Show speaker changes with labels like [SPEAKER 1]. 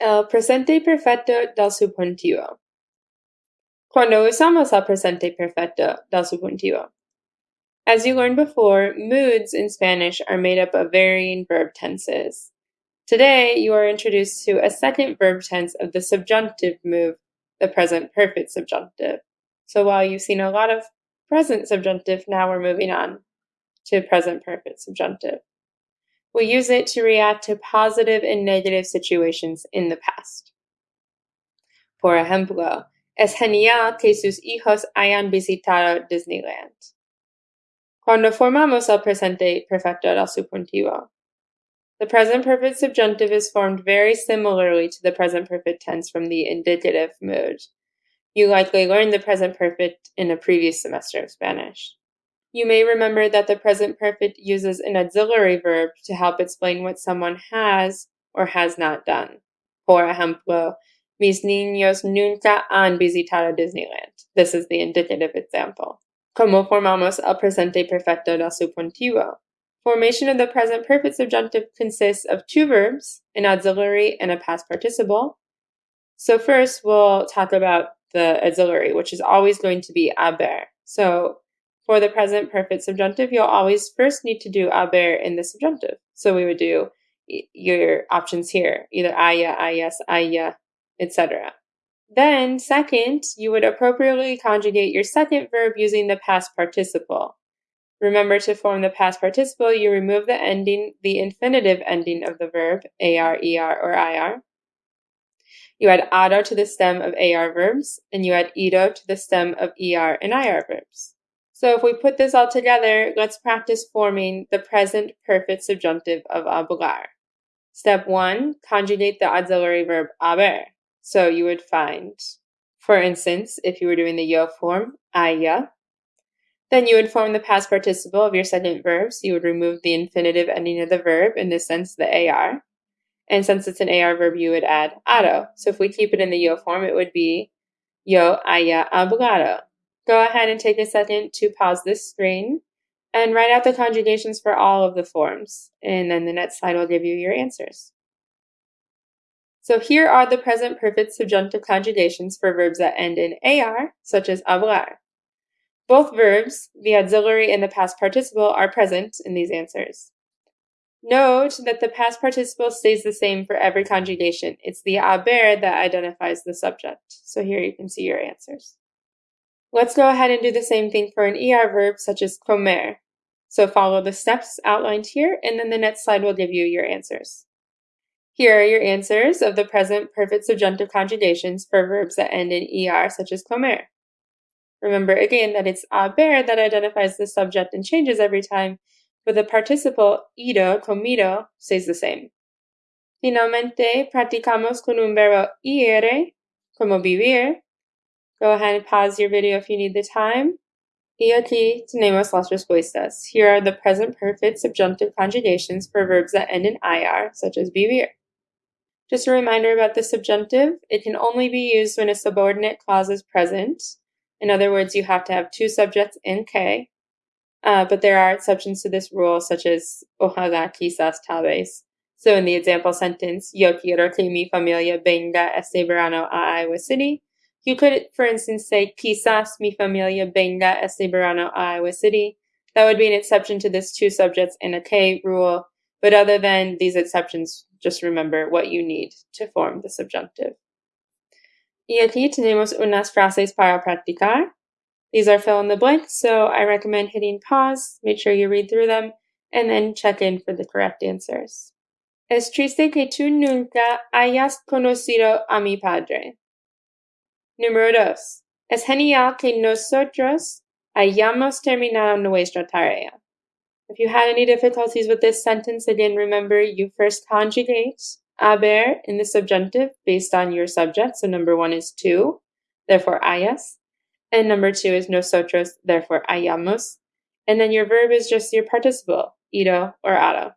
[SPEAKER 1] El presente perfecto del subjuntivo. Cuando usamos el presente perfecto del subjuntivo? As you learned before, moods in Spanish are made up of varying verb tenses. Today, you are introduced to a second verb tense of the subjunctive mood, the present perfect subjunctive. So while you've seen a lot of present subjunctive, now we're moving on to present perfect subjunctive. We use it to react to positive and negative situations in the past. Por ejemplo, es genial que sus hijos hayan visitado Disneyland. Cuando formamos el presente perfecto del subjuntivo, the present perfect subjunctive is formed very similarly to the present perfect tense from the indicative mood. You likely learned the present perfect in a previous semester of Spanish. You may remember that the present perfect uses an auxiliary verb to help explain what someone has or has not done. Por ejemplo, mis niños nunca han visitado Disneyland. This is the indicative example. ¿Cómo formamos el presente perfecto del subjuntivo? Formation of the present perfect subjunctive consists of two verbs, an auxiliary and a past participle. So first we'll talk about the auxiliary, which is always going to be haber. So for the present perfect subjunctive, you'll always first need to do haber in the subjunctive. So we would do your options here, either haya, hayas, haya, etc. Then, second, you would appropriately conjugate your second verb using the past participle. Remember to form the past participle, you remove the ending, the infinitive ending of the verb, ar, er, or ir. You add ado to the stem of ar verbs, and you add ido to the stem of er and ir verbs. So if we put this all together, let's practice forming the present perfect subjunctive of hablar. Step one, conjugate the auxiliary verb haber. So you would find, for instance, if you were doing the yo form, haya, then you would form the past participle of your second verb. So you would remove the infinitive ending of the verb, in this sense, the AR. And since it's an AR verb, you would add ado. So if we keep it in the yo form, it would be yo haya hablado. Go ahead and take a second to pause this screen and write out the conjugations for all of the forms. And then the next slide will give you your answers. So here are the present perfect subjunctive conjugations for verbs that end in AR, such as hablar. Both verbs, the auxiliary and the past participle, are present in these answers. Note that the past participle stays the same for every conjugation. It's the haber that identifies the subject. So here you can see your answers. Let's go ahead and do the same thing for an ER verb such as comer. So follow the steps outlined here, and then the next slide will give you your answers. Here are your answers of the present perfect subjunctive conjugations for verbs that end in ER, such as comer. Remember again that it's haber that identifies the subject and changes every time, but the participle ido, comido, stays the same. Finalmente, practicamos con un verbo ir, como vivir, Go ahead and pause your video if you need the time. Y tenemos las respuestas. Here are the present perfect subjunctive conjugations for verbs that end in IR, such as vivir. Just a reminder about the subjunctive, it can only be used when a subordinate clause is present. In other words, you have to have two subjects in que, uh, but there are exceptions to this rule, such as ojalá, quizás, tal vez. So in the example sentence, yo quiero que mi familia venga este verano a Iowa City, you could, for instance, say, quizás mi familia venga este verano a Iowa City. That would be an exception to this two subjects in a que rule. But other than these exceptions, just remember what you need to form the subjunctive. Y aquí tenemos unas frases para practicar. These are fill in the blanks, so I recommend hitting pause, make sure you read through them, and then check in for the correct answers. Es triste que tú nunca hayas conocido a mi padre. Número dos. Es genial que nosotros hayamos terminado nuestra tarea. If you had any difficulties with this sentence, again, remember you first conjugate haber in the subjunctive based on your subject. So number one is tú, therefore hayas. And number two is nosotros, therefore hayamos. And then your verb is just your participle, ido or ado.